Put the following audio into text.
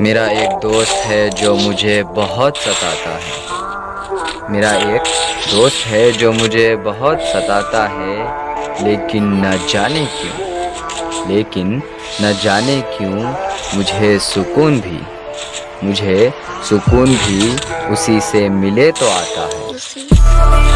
मेरा एक दोस्त है जो मुझे बहुत सताता है। मेरा एक दोस्त है जो मुझे बहुत सताता है, लेकिन न जाने क्यों, लेकिन न जाने क्यों मुझे सुकून भी, मुझे सुकून भी उसी से मिले तो आता है।